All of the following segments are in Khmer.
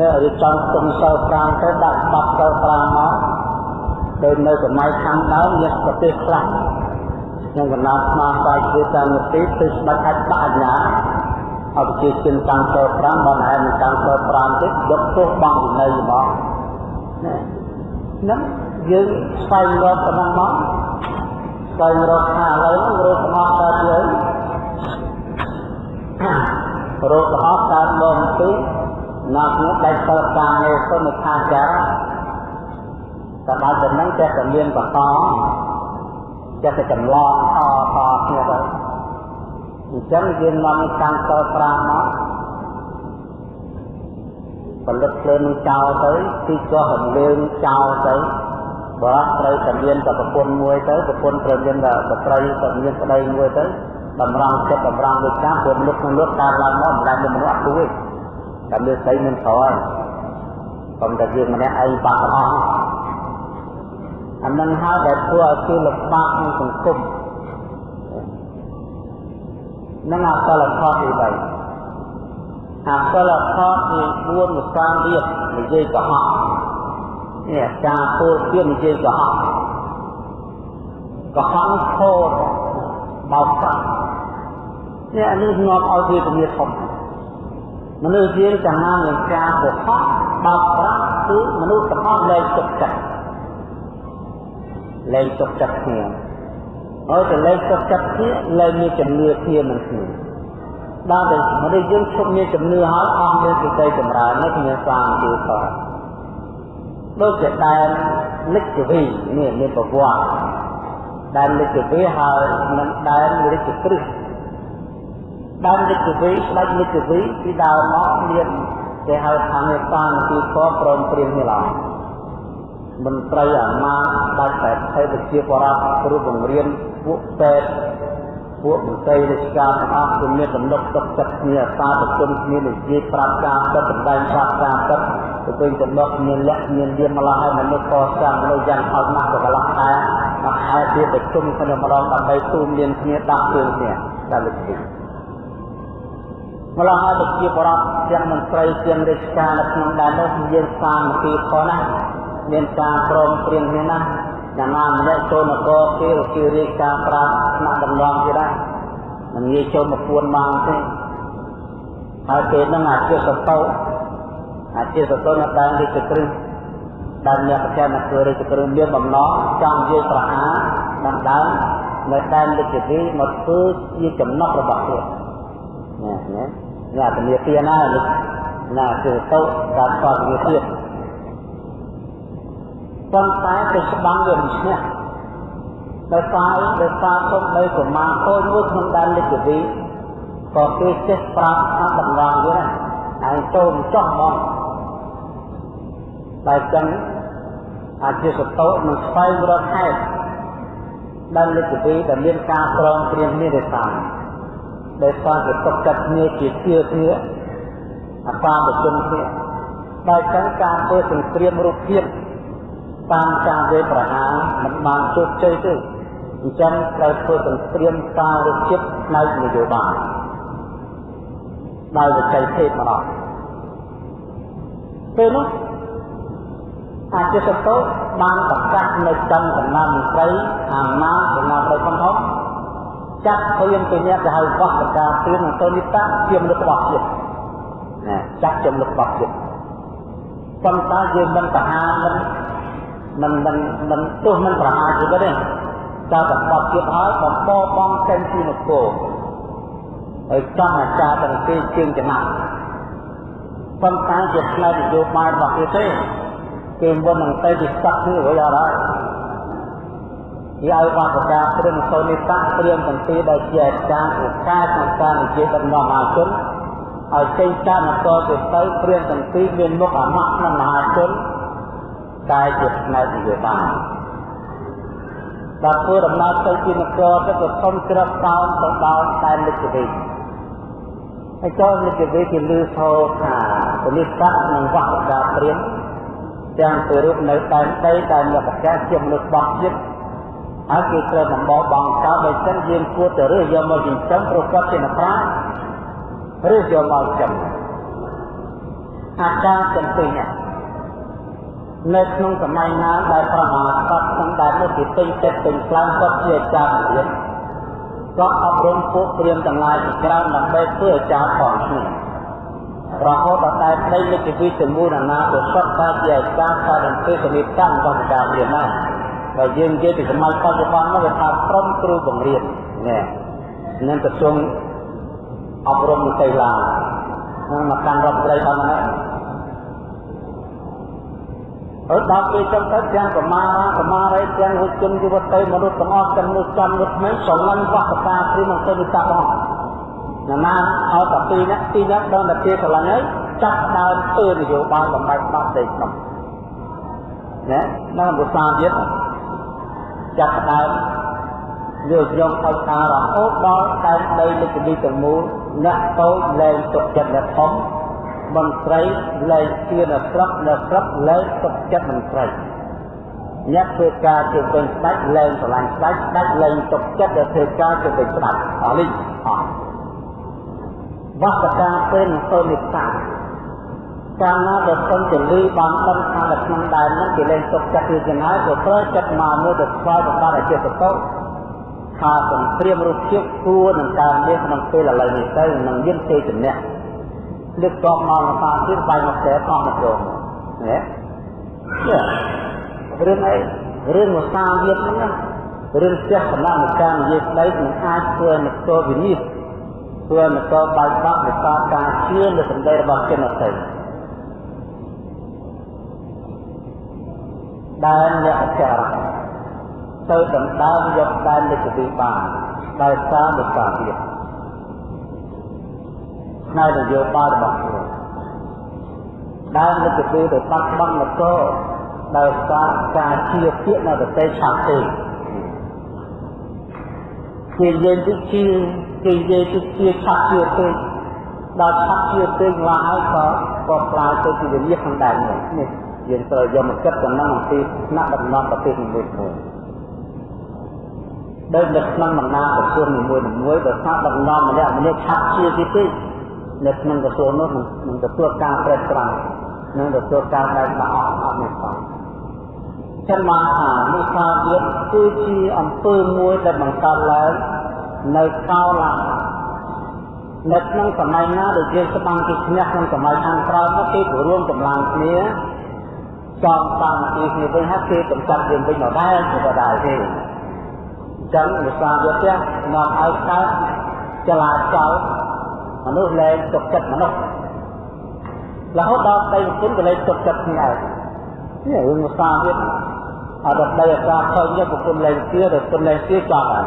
នេះរៀបចំគុំសិល5ទៅដាក់បាត់សិល5មកដោយនៅសម័យខាងដើមមានប្រទេសខ្លះក្នុងកណ្ដាលស្មារតីជាតាមនីតិគឺស្ដេចអាចដាក់អាជ្ញាឲ្យប្រជាជនតាំងសិល5បានហើយនឹងតាំងសិល5ទៀតយកទោសបងវិន័យមកណាហ្នឹងយើងស្វែងរកប៉ុណ្ណឹងមកស្វែងរកថាឥឡូវហ្នឹងរកស្មោះកើតយើងរកស្មោះកើតមកទី ណាស់នោះដាច់សិលការងារទៅនៅខាងចាតែដល់ទៅហ្នឹងចេះតែមានបន្តចេះតែចម្លងតតគ្នាទៅអញ្ចឹងយើងនាំតាមសិល5មកផលិតភ្លើងនឹងចោលទៅទីក៏រំលើងចោលទៅបរោះត្រូវតែមានតែប្រពន្ធមួយទៅប្រពន្ធត្រូវមានតែស្ត្រីទៅមានប្តីមួយទៅតម្រង់ចិត្តតម្រង់វិការព្រោះមនុស្សក្នុងលោកកើតឡើងមកមិនដែលមានមនុស្សអត់គួរទេ តែមានស្រីមានក្រហើយប៉ុន្តែយើងម្នាក់ឯងបាក់អស់អានឹងហើយដែលធ្វើឲ្យគេលំបាកក្នុងសង្គមនឹងអកលខតទី3អកលខតមាន4វិការទៀតនិយាយកុហកនេះការពោលទៀតនិយាយកុហកកុហកខោបោកប្រាស់នេះអានេះនាំឲ្យវាជំនាញធំ មនុស្សយើងចំណាននឹងការកុហកបោកប្រាស់គឺមនុស្សទាំងអស់លែងទុកចិត្តលែងទុកចិត្តគ្នាហើយតែលែងទុកចិត្តគ្នាលែងមានជំនឿគ្នានឹងគ្នាដល់តែមនុស្សយើងឈប់មានជំនឿហើយអស់មានសេចក្តីចម្រើននៅគ្នាសាមគ្គីផងដូចជាដែនលិច្ចវីនេះមានប្រវត្តិដែនលិច្ចវីហើយនឹងដែនរាជគ្រឹះ ដែនលិច្ចវីស្ដេចលិច្ចវីពីដើមមកមានគេហៅថាមេសានទីកព្រមព្រៀងនេះឡើយមន្ត្រីអាមាដាច់តែថេប្រជាបរតគ្រូបង្រៀនពួកពេទ្យពួកមន្ត្រីរាជការទាំងអស់គឺមានទំនុកទុកចិត្តគ្នាអាសាប្រជុំគ្នានិយាយប្រាប់ការពិតបណ្ដាញប្រាប់ការពិតទៅវិញទំនុកមានលក្ខមានលៀមម្ល៉េះហើយមនុស្សកសាងមនុស្សយ៉ាងអត់ណាស់ទៅកន្លះខែមកខែទៀតប្រជុំគ្នាម្ដងដើម្បីទូមានគ្នាដាក់ជើងគ្នាដល់លើកទី ម្ល៉េះហើយប្រជាបរតទាំងមន្ត្រីទាំងរាជការនៅក្នុងដែននោះមានសាមគ្គីផងណាមានការព្រមព្រៀងគ្នាណាយ៉ាងណាម្នាក់ចូលនគរគេគេរាជការប្រាប់ថ្នាក់ដំណងគេដែរមិនងាយចូលមកពួនបានទេហើយពេលហ្នឹងអាជាសតោអាជាសតោនៅដើមរាជគ្រឹះដើមអ្នកប្រចាំនគររាជគ្រឹះមានបំណងចង់និយាយប្រហារដំដើមនៅដែនរាជវិមកធ្វើជាចំណុចរបស់ខ្លួន ណាណាណាធនាគារណាណាជាសតោការស្គាល់ធនាគារប៉ុន្តែទៅច្បាំងវាមិនឈ្នះដោយសារដោយសារទុំដីប្រមាណតូចមួយក្នុងដែនលិទ្ធវិក៏គេចេះប្រាប់ថាតម្រង់វាឯងចូលចោះមកតែចឹងអាចជាសតោនឹងស្វែងរកហេតុដែនលិទ្ធវិដែលមានការប្រងព្រៀងនេះទេតាម ដោយសារគេទុកចិត្តគ្នាជាជឿគ្នាអាសាប្រជុំគ្នាដោយចឹងការធ្វើសង្គ្រាមរូបភាពតាមការវេប្រហារមិនបានជោគជ័យទេអញ្ចឹងត្រូវធ្វើសង្គ្រាមសាររូបជាតិផ្នែកនយោបាយដោយវិច័យភេទម្ដងពេលនោះអាជាសតោបានប្រកាសនៅចំកំណត់មន្ត្រីអាណាកំណត់ដោយផងធំ ចាត់ព្រៀងពីអ្នកទៅហៅបោះប្រកាសព្រៀងនឹងទៅនិតៈជាមនុស្សរបស់ជាតិណាចាត់ជាមនុស្សរបស់ជាតិប៉ុន្តែយើងមិនប្រហារមិនមិនមិនមិនទោះមិនប្រហារជីវិតទេតើតែបត់ទៀតហើយបំពបងចេញពីនគរហើយចង់អាចារ្យទាំងពីរជើងចំណាក់ប៉ុន្តែជាផ្នែកនយោបាយរបស់គេទេគេមុននឹងទៅទីស្កាត់គឺរួចអត់ហើយ យកបាប្រការព្រឹងសូនីតាព្រៀងទាំងពីរដោយជាអាចារ្យឧកាសក្នុងការនិយាយដំណំអាជនឲ្យចេញតាមនគរទៅទៅព្រៀងទាំងពីរមានមុខអាម៉ាក់ក្នុងមហាជនតែជាផ្នែកនយោបាយដល់ធ្វើដំណើរទៅជានគរទៅក៏សុំក្របតោនទៅដល់ដែនលិទ្ធវិហើយចូលលិទ្ធវិគេលឺថោថាពលិស័កនិងវត្តការព្រៀងទាំងទៅរូបនៅដែនដីដែលមានប្រកាសជាមនុស្សបោះជាតិ ហើយគេត្រូវដំបោបងកោដោយសិនយើងគួរទៅរើសយកមកចិញ្ចឹមព្រោះគាត់ជាអ្នកប្រាជ្ញរើសយកមកចិញ្ចឹមអាចារ្យទាំងពីរនេះនៅក្នុងសម័យណាដែលប្រមាសត្វទាំងដែលនៅពីពេញចិត្តពេញខ្លាំងគាត់ជាអាចារ្យរៀនគាត់អប់រំពួកព្រាមទាំងឡាយជាច្រើនដើម្បីធ្វើអាចារ្យផងគ្នារហូតដល់តែប្តីលេខវិទ្យាមួយណាក៏សុទ្ធតែជាអាចារ្យតែនឹងពេលគณิតកម្មរបស់ការរៀនណា បើយើងនិយាយពីសម័យបច្ចុប្បន្ននោះវាថាក្រុមគ្រូបង្រៀននេះនឹងក្រសួងអប់រំវិទ្យាឡានឹងមកកាន់រដ្ឋត្រីបានណាអត់ដល់ពេលចឹងទៅទាំងកមារាកមារីទាំងវិជនយុវតីមនុស្សទាំងអស់ទាំងនោះចំនោះមិនស្រឡាញ់វត្តតាព្រីមកទៅវិតាបងណាណាឲ្យតែពីរនាក់ពីរនាក់ដល់តែជាស្រឡាញ់ហើយចាប់ដើមធ្វើនយោបាយបំបែកបាត់ទេក្នុងណានៅភាសាទៀត ចាប់ដើមយកយកឲ្យការរហូតដល់តែដីលិខិតទាំងមូលអ្នកតូចលែងទុកចិត្តអ្នកធំមន្ត្រីលែងជឿនៅស្រុកនៅស្រុកលែងទុកចិត្តមន្ត្រីអ្នកធ្វើការជាពេញស្ដេចលែងស្រឡាញ់ស្ដេចស្ដេចលែងទុកចិត្តទៅធ្វើការជាពេញស្ដេចអស់នេះអស់វត្តការពេលនឹងទៅនិសា កាលណាដែលសុំចលឺបានដឹងថានៅក្នុងដែននោះគេលែងទុកចិត្តពីចំណាយក៏ត្រូវចិត្តមកមួយទៅស្គាល់សម្បត្តិអជាសតោថាសង្គ្រាមរូបភាពគួរនឹងការមានក្នុងពេលឥឡូវនេះទៅនឹងមានទេជំនះលើកតបមកថាទៀតបាយមកតែតោះមកចូលណារឿងអីរឿងភាសាវិទ្យាហ្នឹងរឿងផ្ទះបណ្ដានិកានិយាយស្ដីមិនអាចធ្វើនគរវិនិច្ឆ័យធ្វើនគរបែកបាក់ដោយសារការជឿនៅសម្ដីរបស់ជនអតីត ដែលអ្នកអចារ្យទៅដណ្ដើមយកដែននៃគតិបានដោយសារមុខាទៀតផ្នែកនយោបាយរបស់ខ្លួនដែននៃគតិទៅបាត់បង់នគរដោយសារការជឿពាក្យនៅប្រទេសឆាប់ទេគេយើងទៅជឿគេយើងទៅជឿឆាប់ជឿទេដល់ឆាប់ជឿទេឡើងហើយក៏ក៏ផ្លាយទៅជាវិញ្ញាក្នុងដែននេះ យើងត្រូវយកមកគិតចំណងអំពីថ្នាក់ដំណំប្រទេសនីមួយៗដោយនៅក្នុងបណ្ដាក្រសួងនីមួយៗដោយសារដំណំម្នាក់ម្នាក់ឆាប់ជាទីទីនៅក្នុងក្រសួងនោះនឹងទទួលការប្រែប្រួលនឹងទទួលការបែកបាក់អស់អត់នេះផងចឹងមកថាមុខាវិទ្យាគឺជាអំពើមួយដែលបង្កើតឡើងនៅកោឡានៅក្នុងសម័យណាដែលយើងស្បាំងគេឈ្នះក្នុងសម័យខាងក្រោយមកគេរួមកម្លាំងគ្នា ចំតាមទីគ្នាវិញហើយគេកំចាត់យើងវិញមកដែរគឺក៏ដែរទេអញ្ចឹងវិសាវិទ្យានាំឲ្យកើតចលាចលមនុស្សលែងទុកចិត្តមនុស្សរហូតដល់ដីគុណក៏លែងទុកចិត្តគ្នាឯងនេះរឿងវិសាវិទ្យាអត់ដល់ដីអាសាខើញប្រគុណលែងជឿទៅគុណលែងជឿចប់ហើយ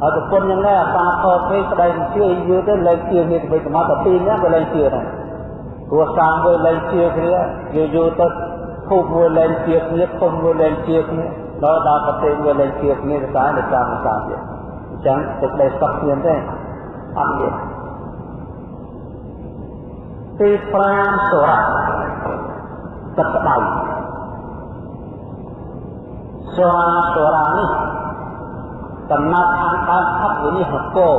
ហើយប្រគុណយ៉ាងនេះអាសាខើពេកស្ដីជឿយូរទៅលែងជឿនេះទៅវិញមកទៅពីរនេះក៏លែងជឿដែរព្រោះសាមមួយលែងជឿគ្នាយូរយូរទៅ ភពមួយលែងជាគ្នាភពមួយលែងជាគ្នាដល់ដល់ប្រទេសមួយលែងជាគ្នាទៅតាមតាមតាមទៀតអញ្ចឹងទឹកដីសក់គ្នាទេអត់មានទី5សុរៈទឹកក្តៅសុរាសុរៈនេះកំណត់ខាងដើមផុតវិនិច្ឆ័យកោ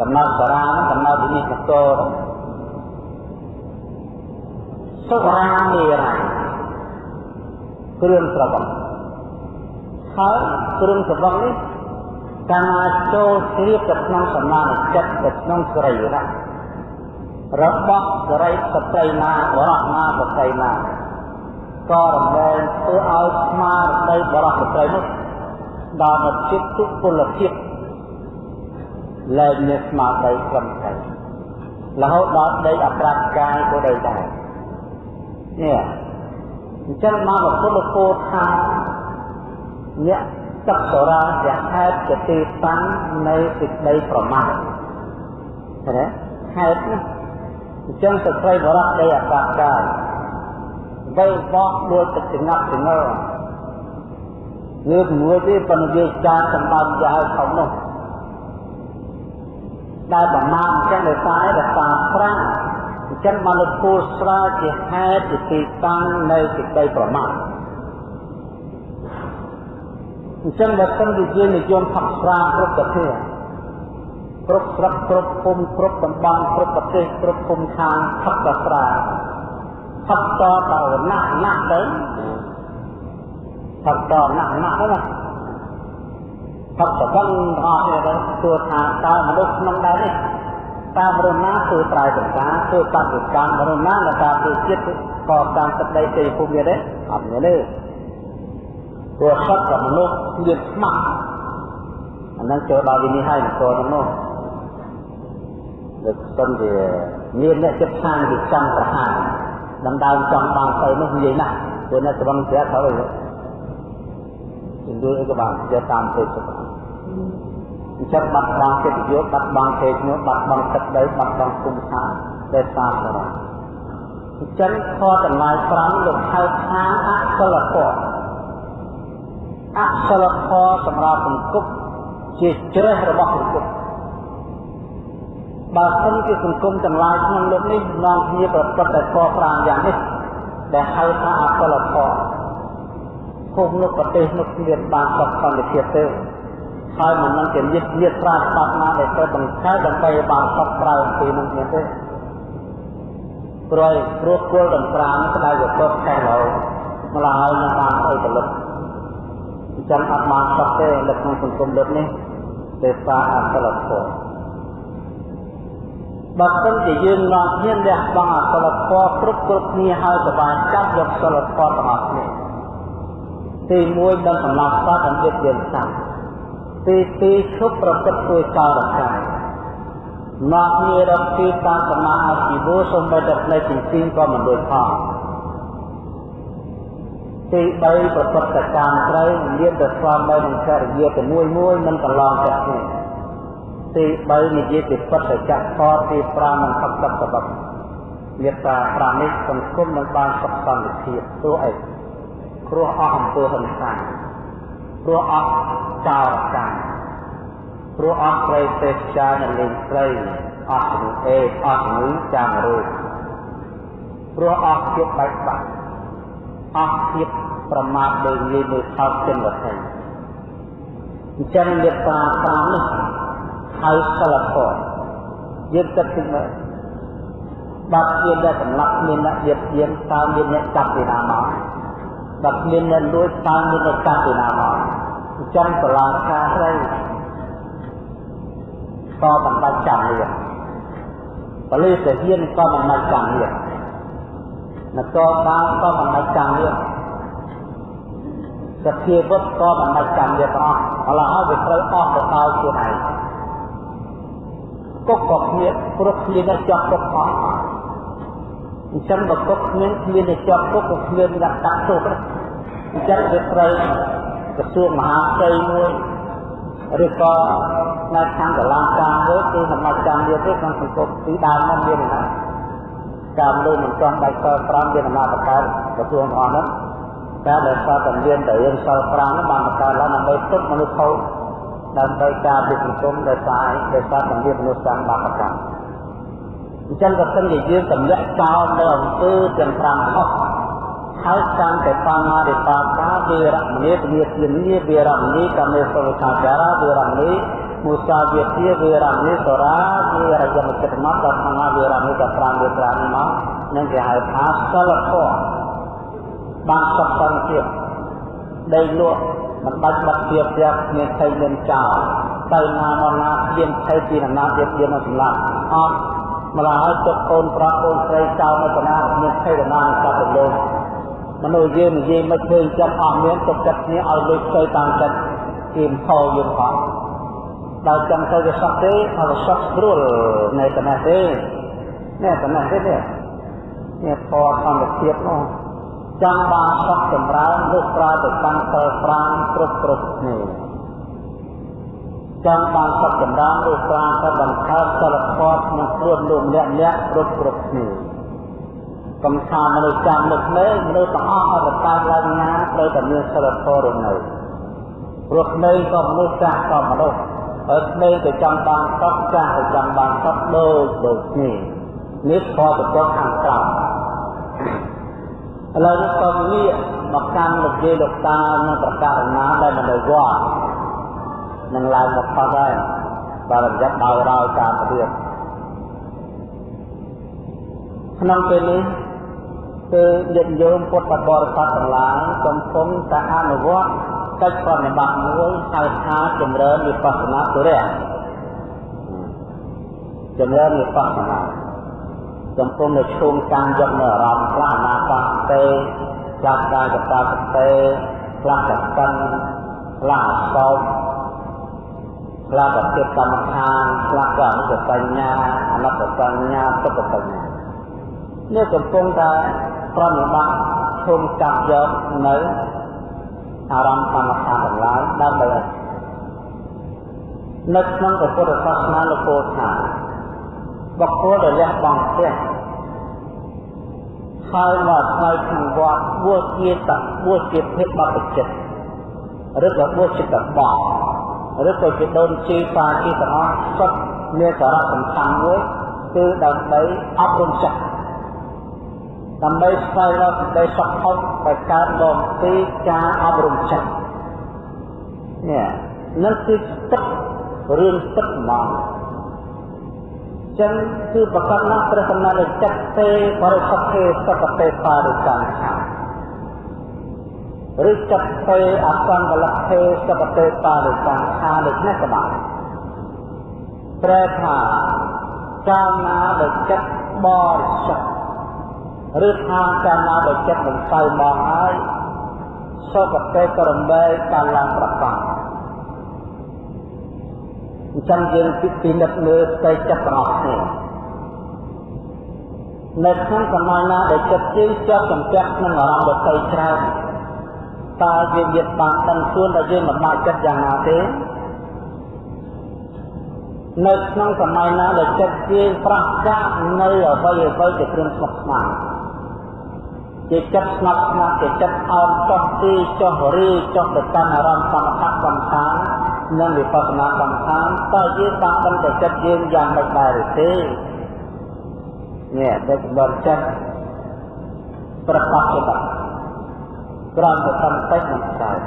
កំណត់សារានឹងកំណត់វិនិច្ឆ័យកោ សុរាមេរ័យគ្រឿងស្រវឹងហើយគ្រឿងស្រវឹងនេះកាលចូលជ្រាបទៅក្នុងសមានិចិត្តទៅក្នុងសរីរៈរបស់សរីស្ត្រីណាបរោះណាស្ត្រីណាក៏រំលែងធ្វើឲ្យស្មារតីបរោះស្ត្រីនោះដល់មកចិត្តទុពលភាពលែងមានស្មារតីត្រឹមត្រូវរហូតដល់ដីអប្រាប់កាយក៏ដីដែរ នេះអញ្ចឹងមកពុទ្ធគោថាអ្នកទឹកសរាជាហេតុជាទីតាំងនៃសេចក្តីប្រមាទឃើញទេហេតុនេះអញ្ចឹងស្ត្រីបរៈដីអកាសកាយវៃបោះដូចទឹកចងាប់ចងល់យើងមួយទេប៉ុន្តែយើងការសម្បត្តិយ៉ាងខំនោះដែលប្រមាណអញ្ចឹងដោយសារដោយសារប្រាំង អញ្ចឹងបានលោកពូស្រាវជាហេតុជាទីតាំងនៅសេចក្តីប្រមាទអញ្ចឹងបើសិនជាយើងនិយមផឹកស្រាគ្រប់ប្រភេទគ្រប់ស្រុកគ្រប់ភូមិគ្រប់តំបន់គ្រប់ប្រទេសគ្រប់ភូមិឋានផឹកតស្រាផឹកតតណាស់ណាស់ទៅផឹកតណាស់ណាស់ទៅផឹកតដឹងអស់នេះទៅទោះថាតើមនុស្សក្នុងដែរនេះ តើមនុស្សណាធ្វើត្រៃសង្ការធ្វើបដិកម្មមនុស្សណាដែលការធ្វើចិត្តក៏តាមទឹកដីទេភូមិនេះអត់មានទេព្រោះសត្វกับមនុស្សមានស្មាក់អានឹងចូលដល់វិនិច្ឆ័យអង្គរនោះលើកសិនវាមានអ្នកចិត្តខាងវាចង់ប្រហារដណ្ដើមចង់បានទៅនោះនិយាយណាស់ព្រោះអ្នកស្វឹងស្រាត្រូវអីជំនួយអីក៏បានជាតាមទេសុខ អញ្ចឹងបាត់បង់ចិត្តយោបាត់បង់ទេឈ្មោះបាត់បង់ទឹកដីបាត់បង់គុំថាដែលតាមបរាអញ្ចឹងខតម្លៃ5លោកហៅថាអសិលធម៌អសិលធម៌សម្រាប់សង្គមជាជ្រេះរបស់សង្គមបើសិនជាសង្គមទាំងឡាយក្នុងលោកនេះនាំគ្នាប្រព្រឹត្តតែខ5យ៉ាងនេះដែលហៅថាអសិលធម៌ភូមិនោះប្រទេសនោះគ្មានបានសុខសន្តិភាពទេ ហើយមិននឹងជាញាតញាតប្រាស្បាត់ណាដែលទៅបង្កើតដើម្បីបានសុខក្រៅពីនោះមានទេព្រោះព្រោះគល់ទាំង5ក្តៅកកខែឡូម្ល៉េះហើយនឹងបានអីផលិតអញ្ចឹងអត់បានសុខទេនៅក្នុងសង្គមលោកនេះទេសាអសិលធម៌បើមិនជាយើងនាំគ្នាលះបង់អសិលធម៌គ្រប់គ្រប់គ្នាហើយក៏បានចាប់យកសិលធម៌ទាំងអស់គ្នាទី1ដល់សម្រាប់សត្វអំពីយើងសាប់ ទី2ឈប់ប្រព្រឹត្តធ្វើចោលរកាយនាំគ្នារកទីតាមសមាអជីវោសំបីតែផ្នែកទី2ក៏មិនដូចផងទី3ប្រព្រឹត្តកម្មត្រូវមានតែស្វាមីនិងចរិយាទៅមួយមួយមិនកន្លងចាក់គ្នាទី3និយាយពីពុទ្ធចក្រផលទី5និងផកសបមេត្តា5នេះសង្គមនឹងបានសុខសន្តិភាពព្រោះអីព្រោះអស់អំពើហិង្សា ព្រោះអស់ចោរកម្មព្រោះអស់ព្រៃទេសចានលេងស្រីអស់ជំងឺអេអស់ជំងឺចាំរោគព្រោះអស់ភាពបែកបាក់អស់ភាពប្រមាថលើងាយមើលថោកចិនវត្ថុអញ្ចឹងមេត្តា5នេះហៅសិលធម៌យើងគិតទៅមើលបាត់មានអ្នកសម្លាប់មានអ្នកៀបៀនតើមានអ្នកចាប់ពីណាមកបាត់មានអ្នកលួចតើមានអ្នកចាប់ពីណាមកអញ្ចឹងសាលាការស្រីក៏មិនបាច់ចាំលៀនបលិសហ៊ានក៏មិនបាច់ចាំលៀននគរបាលក៏មិនបាច់ចាំលៀនសភាវុធក៏មិនបាច់ចាំលៀនទាំងអស់ឥឡូវហើយវាត្រូវអស់ទៅដល់ខ្លួនឯងគុកក៏គ្មានព្រោះគ្មានអ្នកជាប់គុកអស់អញ្ចឹងបើគុកគ្មានគ្មានអ្នកជាប់គុកក៏គ្មានអ្នកដាក់ទោសអញ្ចឹងវាត្រូវ ក្រសួងមហាផ្ទៃមួយឬក៏នៅខាងកលាការមួយគឺសមាជកម្មវាទេក្នុងសង្គមពីដើមមកមានណាការមនុស្សមិនចង់បែកសល់5មានអំណាចបង្កើតក្រសួងអស់នោះតែដែលសតតែមានតែរឿងសល់5នោះបានបង្កើតឡើងដើម្បីទុកមនុស្សខូចដើម្បីការពីសង្គមដែលសាយដែលសារសម្ភារមនុស្សតាមបាបកម្មអញ្ចឹងក៏ស្ទឹងជាយើងទម្លាក់ចោលនៅអំពើទាំង5ខុស ហើយតាមតែបាមារិបាកាវេរមណីទនិទានីវេរមណីកមេសវកាចារាវេរមណីមុសាវិទាវេរមណីសរាវេរយមចិត្តមកដល់ខាងវេរមណីក៏5វេត្រានេះមកនឹងគេហៅថាសិលធម៌បានសុខសន្តិភាពដីលក់មិនបាច់បាត់ជាផ្ទះមានថៃមានចោលទៅណាមកណាមានថៃពីណាទៀតទៀតមកសម្លាប់អត់ម្ល៉េះហើយទុកកូនប្រុសកូនស្រីចោលនៅកណាមានថៃកណាស្ដាប់ទៅលោក មនុស្សយើងនិយាយមិនឃើញចិត្តអស់មានទុកចិត្តគ្នាឲ្យលើកទៅតាមចិត្តគេខោយើងផងបើចង់ទៅវាសក់ទេហើយវាសក់ស្រួលនៅកណាទេនេះកណាទេនេះនេះពណ៌ធម្មជាតិនោះចង់បានសុខចម្រើនឬប្រើទៅតាមសិល5គ្រប់គ្រប់គ្នាចង់បានសុខចម្រើនឬប្រើទៅបង្កើតសិលធម៌ក្នុងខ្លួនលោកម្នាក់ម្នាក់គ្រប់គ្រប់គ្នា កំថាមនុស្សចាំនឹកមេមនុស្សទាំងអស់អត់កើតឡើងណាត្រូវតែមានសិលធម៌រស់នៅព្រោះក្មេងក៏មនុស្សចាស់ក៏មនុស្សហើយក្មេងក៏ចង់បានសុខចាស់ក៏ចង់បានសុខដូចដូចគ្នានេះខទៅចុះខាងក្រោមឥឡូវនេះក៏ងាកមកកាន់លោកយាយលោកតានិងប្រកាសណាដែលមិននៅវត្តនឹងឡើងមកផុតហើយបរិយ័តដោយរោយតាមរៀបក្នុងពេលនេះ គឺញាតិញោមពុទ្ធបរិស័ទទាំងឡាយកំពុងតែអនុវត្តកិច្ចប្រតិបត្តិមួយហៅថាចម្រើនវិបស្សនាទុរៈចម្រើនវិបស្សនាកំពុងតែឈោងការយកនៅអារម្មណ៍ខ្លះអនាគតទេខ្លះកាយកតាសទេខ្លះកសិនខ្លះអសោខ្លះក៏ចិត្តកម្មដ្ឋានខ្លះក៏អនុបញ្ញាអនត្តបញ្ញាទុក្ខបញ្ញានេះកំពុងតែ ប្រណិប័តឈុំចាប់យកនៅអារម្មណ៍កម្មដ្ឋានទាំងឡាយដើម្បីនៅក្នុងពុទ្ធសាសនាលោកពោលថាបុគ្គលដែលលះបង់ផ្ទះហើយមកថ្លៃក្នុងវត្តបួសជាតបួសជាភេទបព្វជិតឬក៏បួសជាតបោះឬក៏ជាដូនជីបាជីទាំងអស់សុទ្ធមានសារៈសំខាន់មួយគឺដើម្បីអប់រំចិត្ត ដើម្បីស្វែងរកសេចក្តីសុខផុតដែលកើតមកពីការអប់រំចិត្តនេះនឹងគឺទឹករឿងទឹកហ្មងចឹងគឺប្រកាសណាស់ព្រះសម្មាសម្ពុទ្ធចិត្តទេបរិសុទ្ធទេសកទេបារិកម្មខាឬចិត្តទេអសង្កលៈទេសកទេបារិកម្មខាដូចនេះក៏បានប្រែថាកាលណាដែលចិត្តបរិសុទ្ធ ឬថាកាលណាដែលចិត្តមិនទៅមកហើយសុគតិក្រមេកាលឡើងប្រកាសអញ្ចឹងយើងពិនិត្យមើលស្ដីចិត្តទាំងអស់គ្នានៅក្នុងសម័យណាដែលចិត្តយើងជាប់ចំពាក់ក្នុងអារម្មណ៍ដទៃច្រើនតើយើងមានបានដឹងខ្លួនថាយើងមិនបាច់ចិត្តយ៉ាងណាទេនៅក្នុងសម័យណាដែលចិត្តយើងប្រះចាកនៅអ្វីអ្វីជាគ្រឿងស្មុគស្មាញ ជាចិត្តស្ងប់ស្ងាត់ជាចិត្តអោនចុះទីចុះរីចុះទៅកាន់អារម្មណ៍សមថកម្មដ្ឋាននិងវិបស្សនាកម្មដ្ឋានតើយើងបានដឹងទៅចិត្តយើងយ៉ាងម៉េចដែរឬទេនេះដឹកបរិចិត្តប្រកបច្បាស់ក្រំទៅតាមតិចមិនកើត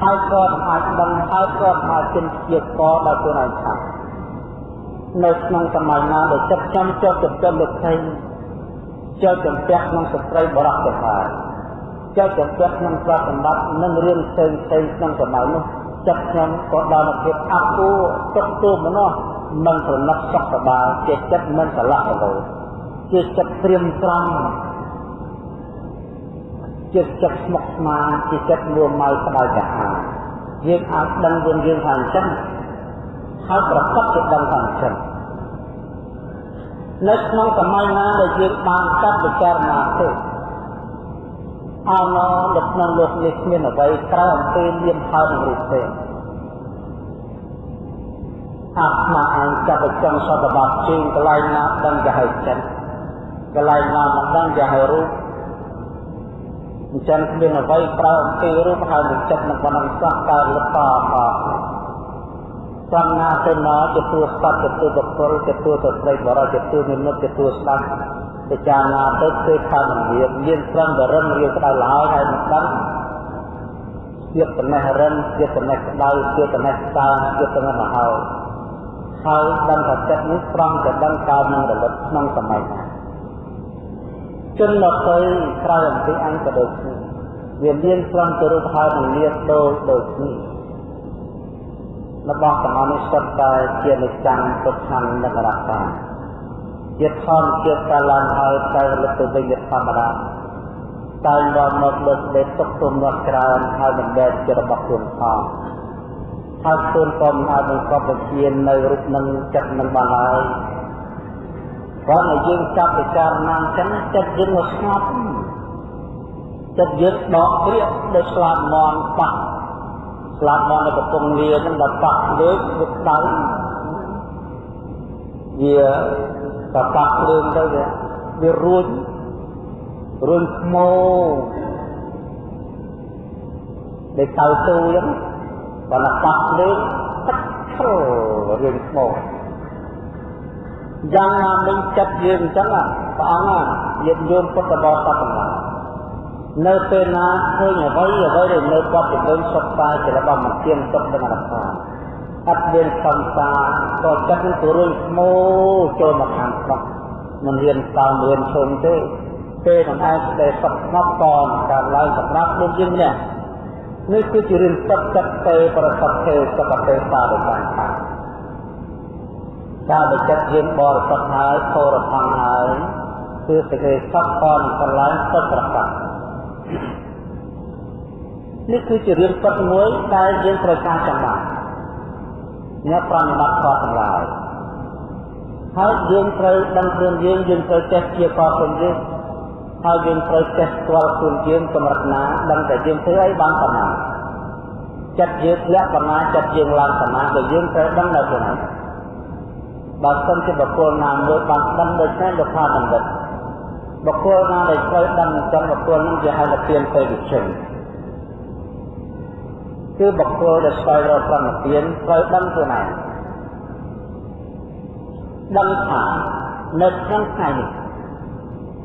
ហើយក៏មិនអាចដឹងហើយក៏មិនអាចជិនជាកដល់ខ្លួនឯងថានៅក្នុងសម័យណាដែលចិត្តចាំចុះទៅចិត្តលោកថៃ ចុះចំពាក់ក្នុងស្ត្រីបរោះទៅហើយចុះចំពាក់ក្នុងទ្រព្យសម្បត្តិនិងរឿងផ្សេងផ្សេងក្នុងសម័យនោះចិត្តខ្ញុំក៏ដល់មកភាពអាប់អួរទុកទូមនោះមិនប្រណិតសុខសบายជាចិត្តមិនស្រឡះទៅជាចិត្តត្រៀមត្រង់ជាចិត្តស្មុគស្មាញជាចិត្តមួម៉ៅក្តៅក្រហាយយើងអាចដឹងខ្លួនយើងថាអញ្ចឹងហើយប្រកបជាដឹងថាអញ្ចឹង នៅក្នុងសម័យណាដែលយើងបានកាត់ពិចារណាទៅអមនៅក្នុងលោកនេះគ្មានអ្វីក្រៅអំពីលៀនហើយនឹងរូបទេអាត្មាអញចាប់ទៅចង់សតបត្តិជើងកន្លែងណាដឹងជាហើយចិត្តកន្លែងណាមិនដឹងជាហើយរូបអញ្ចឹងគ្មានអ្វីក្រៅអំពីរូបហើយនឹងចិត្តនឹងបណ្ដឹងសោះកើតលតអ សំណាទៅណាទទួលសត្វទទួលបុគ្គលទទួលទៅស្រីបរិយទទួលនិមិត្តទទួលស្ដាប់ពិចារណាទៅគឺថាមិនមានមានត្រឹមតែរឹងរៀងក្តៅឡើយហើយមិនដឹងទៀតតំណេះរិនទៀតតំណេះក្តៅទៀតតំណេះស្តាងទៀតតំណេះមហោហើយដឹងថាចិត្តនេះត្រង់តែដឹងកើតនឹងរលត់ក្នុងសម័យណាជនមកទៅក្រៅអំពីអង្គក៏ដូចគ្នាវាមានត្រង់ទៅរូបហើយនឹងលៀបដូចដូចគ្នា របស់ទាំងអស់នេះសុទ្ធតែជានិច្ចំទុក្ខំនិងរក្ខាជាធម្មជាតិកាលឡើងហើយតែរលឹកទៅវិញជាធម្មតាតែមកមកលើកដេកទុកទុំរបស់ច្រើនហើយមិនដែលជារបស់ខ្លួនផងហើយខ្លួនក៏មិនអាចបង្កប់វិជានៅរូបនឹងចិត្តនឹងបានឡើយព្រោះតែយើងចាប់ពិចារណាអញ្ចឹងចិត្តយើងមកស្ងប់ចិត្តយើងដកព្រាកដោយស្លាប់មន់បាក់ ស្លាប់មកនៅកំពង់លាហ្នឹងដល់ប៉ះលើកវាដៅវាតប៉ះភ្លើងទៅវារួចរួចខ្មោដែលកៅទូអញ្ចឹងបើណាប៉ះភ្លើងទឹកឈលរឿងខ្មោយ៉ាងណាមិញចិត្តយើងអញ្ចឹងព្រះអង្គញាតិញោមពុទ្ធបរិស័ទទាំងឡាយ នៅពេលណាឃើញអ្វីអ្វីដែលនៅគាត់ជំនឿសុខស្បាយជារបស់មិនទៀងទុកនឹងអរថាអត់មានសំសាក៏ចិត្តនឹងទៅរឿងស្មូចូលមកខាងស្រុកមិនរៀនតើរៀនឈុំទេពេលនឹងឯងដែលសុខស្ងប់តនកើតឡើងសម្រាប់ដូចយើងនេះនេះគឺជារឿងទឹកចិត្តទេប្រសិទ្ធទេសុខទេសាដោយបានថាការដែលចិត្តយើងបរិសុទ្ធហើយធរផង់ហើយគឺសេចក្តីសុខតនកន្លែងទឹកប្រកាស នេះគឺជារឿងពិតមួយដែលយើងត្រូវការចាំបាច់អ្នកប្រតិបត្តិខុសទាំងឡាយហើយយើងត្រូវដឹងខ្លួនយើងយើងត្រូវចេះជាកខ្លួនយើងហើយយើងត្រូវចេះស្គាល់ខ្លួនយើងកម្រិតណាដឹងតែយើងធ្វើអីបានប៉ុណ្ណាចិត្តយើងធ្លាក់ប៉ុណ្ណាចិត្តយើងឡើងប៉ុណ្ណាក៏យើងត្រូវដឹងនៅខ្លួនឯងបើសិនជាបុគ្គលណាមួយបានដឹងដូច្នេះលោកថាបណ្ឌិត បុគ្គលណាដែលត្រូវដឹងអញ្ចឹងបុគ្គលនឹងជាហៅថាទានទេវិជនគឺបុគ្គលដែលស្វែងរកប្រណទានត្រូវដឹងខ្លួនឯងដឹងថានៅក្នុងថ្ងៃនេះ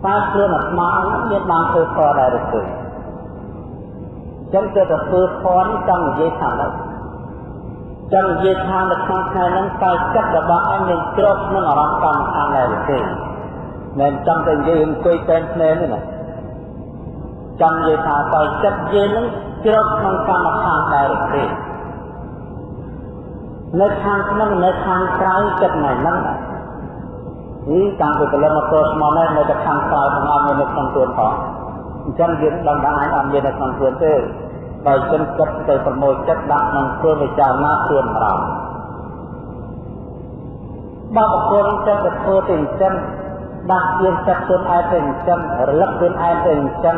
តើខ្លួនអាត្មាមានបានធ្វើខដែរឬទេចឹងទៅទៅធ្វើខនេះចង់និយាយថាម៉េចចង់និយាយថានៅក្នុងថ្ងៃហ្នឹងតើចិត្តរបស់អញនឹងជ្រប់ក្នុងអារម្មណ៍កម្មខាងដែរឬទេ មិនចង់តែនិយាយអង្គុយតែភ្នែនទេណាចង់និយាយថាតើចិត្តយើងនឹងជ្រប់ក្នុងកម្មខាងដែរឬទេនៅខាងក្នុងនៅខាងក្រៅចិត្តណែហ្នឹងនេះតាំងពីកលមកទោស្មនេះនៅតែខាងក្រៅទាំងអស់មាននៅក្នុងខ្លួនផងអញ្ចឹងយើងដឹងថាអាចអត់មាននៅក្នុងខ្លួនទេបើចិនគិតទៅប្រមូលចិត្តដាក់ក្នុងខ្លួនវិចារណាខ្លួនម្ដងបើបុគ្គលចិត្តទៅធ្វើទៅអញ្ចឹង ដាក់យើងចិត្តខ្លួនឯងទៅអញ្ចឹងរលឹកខ្លួនឯងទៅអញ្ចឹង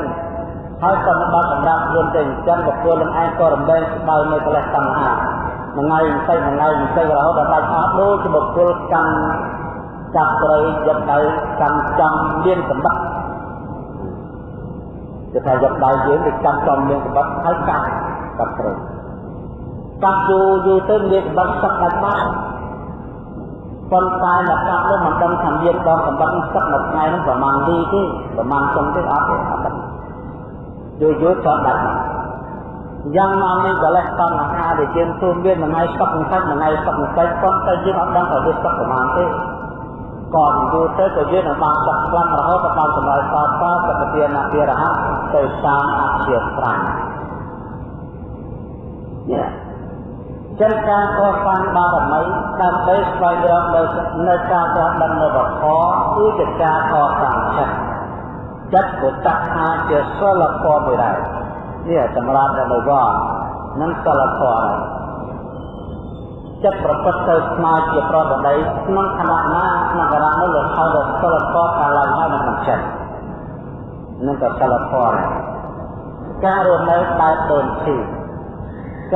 ហើយក៏មិនបានសម្រាប់ខ្លួនទៅអញ្ចឹងបុគ្គលនឹងឯងក៏រំលែងស្បៅនៅកលេសតណ្ហាមួយថ្ងៃបន្តិចមួយថ្ងៃបន្តិចរហូតដល់ដាច់អស់ដូចជាបុគ្គលកាន់ចាប់ត្រីយកដៃកាន់ចំមានសម្បត្តិគេថាយកដៃយើងទៅកាន់ចំមានសម្បត្តិហើយកាត់កាត់ត្រីកាត់យូរយូរទៅមានសម្បត្តិសឹកដាច់បាន ប៉ុន្តែអ្នកកាត់នោះមិនដឹងថាមានដងសម្បត្តិសឹកមួយថ្ងៃនោះប្រហែលទីទេប្រហែលចុងទេអត់ទេអត់ដឹងយូរយូរក៏ដាច់យ៉ាងមកនេះកលេសតណ្ហាដែលយើងទូមានមួយថ្ងៃសឹកមួយសាច់មួយថ្ងៃសឹកមួយសាច់ប៉ុន្តែយើងអត់ដឹងថាវាសឹកប្រហែលទេក៏យូរទៅក៏យើងនឹងបានចាក់ខ្លាំងរហូតដល់សម្រាប់តតសកទានអភិរហៈទៅតាមអធិស្ឋានយ៉ា ចិនការកសាងបារមីដើម្បីស្វែងរកនៅការត្រាស់ដឹងនៅបខគឺជាការកសាងចិត្តចិត្តក៏ចាក់ថាជាសិលធម៌មួយដែរនេះសម្រាប់នៅវត្តនឹងសិលធម៌ដែរចិត្តប្រព្រឹត្តទៅស្មើជាប្រដដីក្នុងខណៈណាក្នុងខណៈនោះលោកហៅថាសិលធម៌កាលឡើងហើយនៅក្នុងចិត្តនឹងក៏សិលធម៌ដែរការរស់នៅបែបដូនទី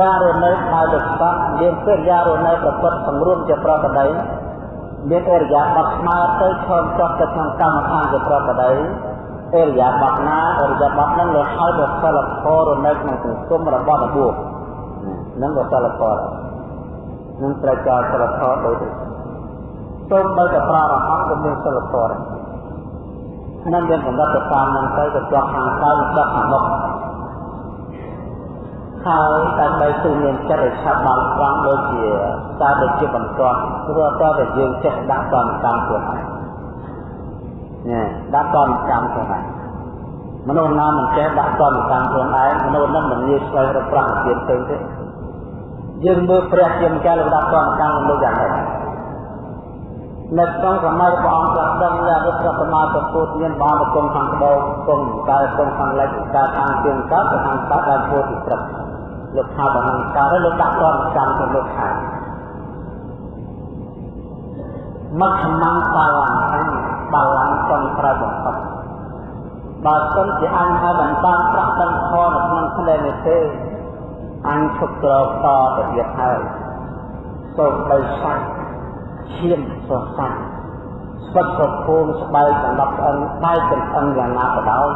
ការរស់នៅបែបលោកស័កមានកិរិយារស់នៅប្រព្រឹត្តសម្រួមជាប្រដដីមានអរិយាបថស្មើទៅឈរចុះទៅក្នុងកម្មដ្ឋានជាប្រដដីអរិយាបថណាអរិយាបថនឹងលោកហៅថាសិលធម៌រស់នៅក្នុងសង្គមរបស់របួសនឹងក៏សិលធម៌ដែរនឹងត្រូវចោលសិលធម៌ដូចនេះសូមបើតែប្រារហ័ងក៏មានសិលធម៌ដែរនឹងមានកម្រិតទៅតាមនឹងទៅទៅជាប់ខាងក្រៅជាប់ខាងមុខ ហើយដើម្បីទូមានចិត្តឲ្យឆាប់បានត្រង់ដូចជាតែដូចជាបន្ទាត់ព្រោះតើតែយើងចេះដាក់តាមកម្មខ្លួនឯងណែដាក់តាមកម្មខ្លួនឯងមនុស្សណាមិនចេះដាក់តាមកម្មខ្លួនឯងមនុស្សនឹងមិនងាយស្វែងរកប្រាក់ទានផ្សេងទេយើងមើលព្រះជាម្ចាស់លំដាប់កម្មកម្មលោកយ៉ាងម៉េច នៅក្នុងសម័យព្រះអង្គត្រាស់ដឹងថារុទ្ធសម្មាសម្ពុទ្ធមានបានប្រគំខាងក្បោងគង់តែគង់ខាងលិចតែខាងជាងកើតទៅខាងកើតដល់ពោធិព្រឹកលោកថាបហង្ការលោកដាក់កម្មកម្មទៅលោកថាមជ្ឈមង្សបាឡាំងបាឡាំងចង់ត្រូវបំផុតបើសិនជាអញហើយមិនបានប្រាក់ដឹងខនៅក្នុងផ្នែកនេះទេអញឈប់ក្រោកតទៅទៀតហើយសូមបីសាច់ ឈាមសរស័កស្វិតប្រភូមស្បែកសម្រាប់ស្អិនបែកចំអិនយ៉ាងណាក៏ដោយ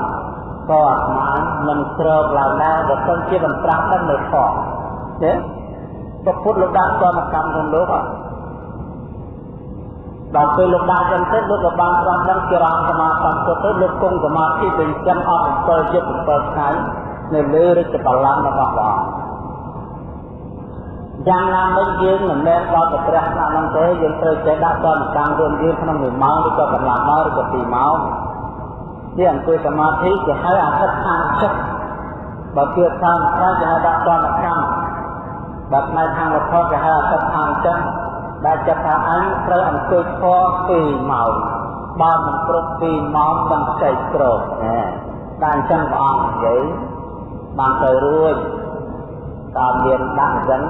ក៏អាត្មាមិនក្រោកឡើងដែរបើសិនជាមិនប្រាស់ដឹងនៅខកទេពុទ្ធលោកដាក់កម្មកម្មក្នុងលោកអត់ដល់ពេលលោកដាក់ចឹងទៅលោកក៏បានប្រាស់ដឹងជារងសមាធិទៅលោកគង់សមាធិទៅចឹងអស់7យប់7ថ្ងៃនៅលើរាជបល្ល័ង្ករបស់ព្រះអង្គ យ៉ាងណាមិញយើងមិនមែនដល់ទៅព្រះស្នាក់នឹងទេយើងត្រូវចេះដាក់តនកម្មរួមយើងក្នុង1ម៉ោងឬក៏កន្លះម៉ោងឬក៏2ម៉ោងនេះអង្គុយសមាធិគេហៅអធិដ្ឋានចិត្តបើគឺតាមខ្លះគេហៅដាក់តនកម្មបើផ្នែកខាងវត្ថុគេហៅអធិដ្ឋានចិត្តដែលចិត្តថាអញត្រូវអង្គុយធម៌2ម៉ោងបើមិនគ្រប់2ម៉ោងមិនចែកក្រោកណាតែអញ្ចឹងព្រះអង្គនិយាយបានទៅរួចតាមមានដាក់អញ្ចឹង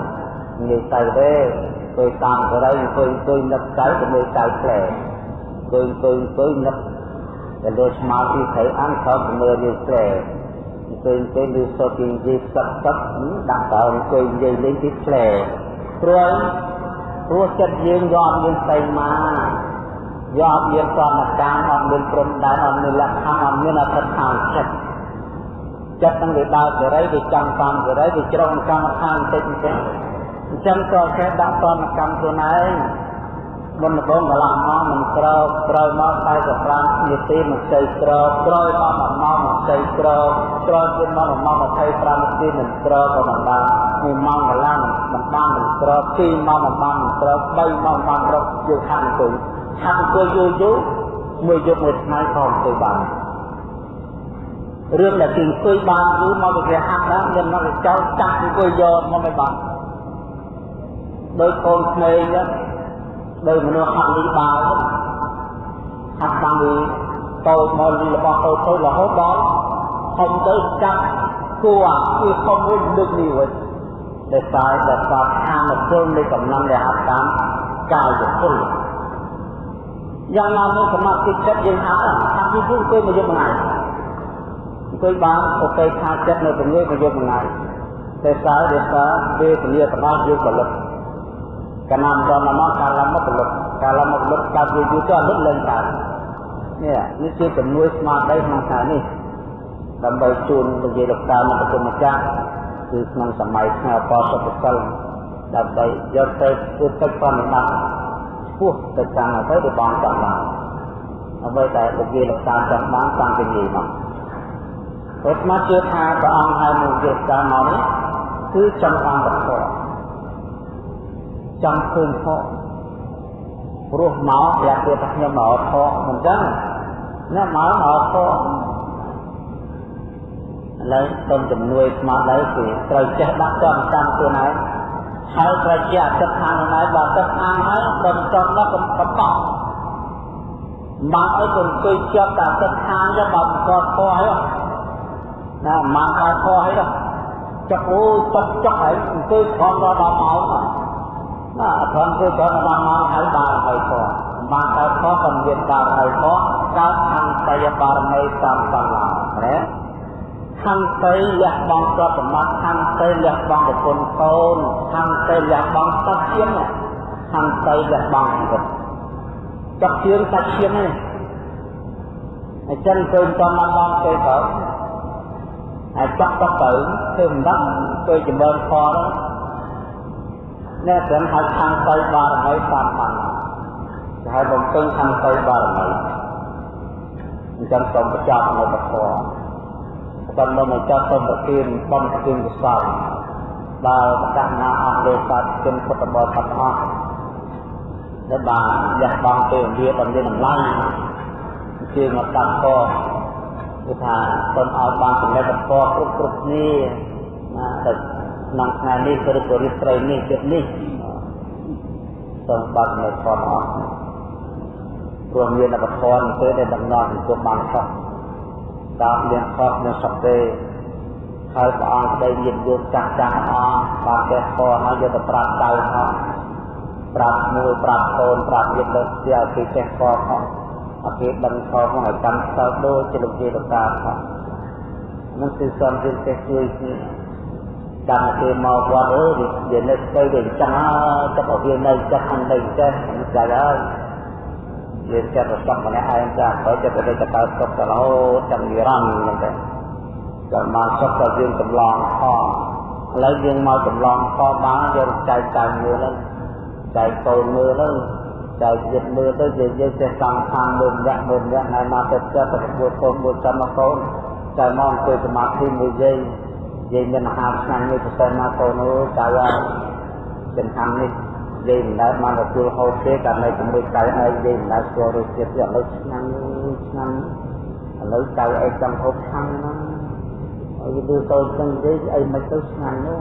និយាយទៅទេទៅតាមបរិយអង្គុយអង្គុយនឹកទៅទៅមើលទៅផ្លែអង្គុយអង្គុយអង្គុយនឹកទៅលើស្មារតីថៃអង្គទៅមើលវាផ្លែអង្គុយអង្គុយលើសូទីនិយាយសឹកសឹកដាក់ទៅអង្គុយនិយាយលេងទីផ្លែព្រោះព្រោះចិត្តយើងយកមានស្អីមកយកមានសន្តិកម្មអត់មានព្រំដែនអត់មានលក្ខខណ្ឌអត់មានអត្ថដ្ឋានចិត្តចិត្តនឹងវាដើរសេរីវាចង់តាមសេរីវាជ្រុងកម្មដ្ឋានបន្តិចបន្តិច អញ្ចឹងក៏គេដាក់តនកម្មខ្លួនឯងមុនដំបូងកន្លះម៉ោងមិនក្រោកក្រោយមក45នាទីមិនស្អីក្រោកក្រោយមក1ម៉ោងមិនស្អីក្រោកក្រោយទៀតមក1ម៉ោង25នាទីមិនក្រោកក៏មិនបាន1ម៉ោងកន្លះមិនបានមិនក្រោក2ម៉ោងមិនបានមិនក្រោក3ម៉ោងបានក្រោកយើងហាត់អង្គុយហាត់អង្គុយយូរយូរមួយយប់មួយថ្ងៃក៏អង្គុយបានរឿងដែលគេអង្គុយបានយូរមកវាហាត់ដែរមានមកចោលចាក់អង្គុយយកមកមិនបាន ដោយកូនក្មេងហ្នឹងដោយមនុស្សហាត់លីបាល់ហាត់បានវាតូចមកលីរបស់តូចតូចរហូតដល់ធំទៅចាប់គួរគឺធំវិញលើកនេះវិញដែលសារដែលសារខាងពលនៃកំណំដែលហាត់តាមកាយពលយ៉ាងណាមកសមាធិចិត្តយើងហាត់ហាត់យូរយូរទៅមកយកមួយថ្ងៃអង្គុយបានអូខេខាចិត្តនៅពងាយមកយកមួយថ្ងៃតែសារដែលសារវេទនាទាំងអស់យើងផលិតកណាំដល់មកកាលមកផលិតកាលមកផលិត កើតយូរយូរទៅអត់ឡើងកើតនេះនេះជាជំនួយស្មារតីក្នុងខែនេះដើម្បីជូនពជាលោកតាមកប្រជម្ចាស់គឺក្នុងសម័យថ្ងៃអបសុខសិលដើម្បីយកទៅធ្វើទឹកប្រណិប័តពោះទៅតាមអ្វីដែលបងចង់បានអ្វីដែលពជាលោកតាចង់បានតាំងពីនេះមកព្រោះស្មាជឿថាព្រះអង្គហើយមកជាការមកនេះគឺចង់បានវត្ថុ ចង់ឃើញខកព្រោះមកប្រាប់ទៀតថាខ្ញុំមកខកមិនចឹងណាមកមកខកឥឡូវសូមជំនួយស្មារតីគឺត្រូវចេះដាក់ចំចាំខ្លួនឯងហើយត្រូវជាអតិថានខ្លួនឯងបើអតិថានហើយដល់ចំដល់កំកបោះមកឲ្យកុំអង្គុយជាប់តែអតិថានទៅបើកត់ខកហើយណាមកកើតខកហើយចុកអូចុកចុកហើយអង្គុយខំដល់ដល់ម៉ោងណាអ ធនគឺគាត់បានមកហើយបានហើយផងបានកើតខុសក៏មានបានហើយផងកើតខੰតយបារមីតាមសំឡាណាខੰតយលះបង់ទ្រព្យសម្បត្តិខੰតយលះបង់ប្រពន្ធកូនខੰតយលះបង់សត្វឈាមខੰតយលះបង់ជីវិតចុកជឿនសាច់ឈាមនេះអញ្ចឹងឃើញតមកបងទៅទៅហើយចុកទៅទៅធ្វើមិនដឹងទៅចម្រើនខនោះអ្នកទាំងហៅខាងទៅបារមីតាមបានគេហៅបំពេញខាងទៅបារមីអញ្ចឹងសូមបញ្ចប់នៅពធសូមនៅមកចប់សូមប្រទានបំប្រទានកសលដល់ប្រកាសណាអស់លើសាស្ត្រជនពុទ្ធបរិស័ទអស់ដែលបានលះបង់ពេលវេលាដ៏មានតម្លៃជាមកកាត់កគឺថាសូមឲ្យបានចំណេះបន្តគ្រប់គ្រប់គ្នាណាតែ ក្នុងថ្ងៃនេះឬក៏រាត្រីនេះចិត្តនេះសូមបាត់នៅខនអស់ព្រោះមានអបធនទៅដែលដំណត់ទៅបានខុសតាមមានខុសនៅសពទេហើយព្រះអង្គប្តីមានយោចាស់ចាស់អស់បានកែខហើយយកទៅប្រាប់ចៅអស់ប្រាប់មួយប្រាប់កូនប្រាប់ញាតិលើស្ទះពីចេះខខអគេដឹងខមកឲ្យកាន់ស្ទើដូចជាលោកជាលោកតាខនោះគឺសំរៀនចេះជួយគ្នា ចាំគេមកវត្តអើវានៅស្ដីដូចចឹងចិត្តឲ្យវានៅចិត្តអញ្ចឹងចេះចាហើយវាចិត្តរស័កម្នាក់ឯងចាបើចិត្តទៅទៅកើតសុខទៅរហូតចាំនិរន្តរ៍ហ្នឹងទៅចាំមកសុខទៅយើងចម្លងខឥឡូវយើងមកចម្លងខបានយើងចែកតាមមើលហ្នឹងចែកកូនមើលហ្នឹងចែកចិត្តមើលទៅយើងយើងចេះសង្ខារមើលរយៈមើលរយៈហើយមកទៅចិត្តទៅពួតកូនមួយចាំមកកូនតែមកអង្គុយសមាធិមួយយើងនិ យាយមានអាហារឆ្ងាញ់មួយប្រសិនណាកូននោះចៅហើយចំហាំនេះនិយាយមិនដែលបានទទួលហូបទេតែនៅជាមួយកៅអីនិយាយមិនដែលស្គាល់រសជាតិទេឥឡូវឆ្នាំឆ្នាំឥឡូវកៅអីចង់ហូបឆ្នាំហ្នឹងហើយវាទៅទៅចឹងនិយាយអីមិនទៅឆ្នាំនោះ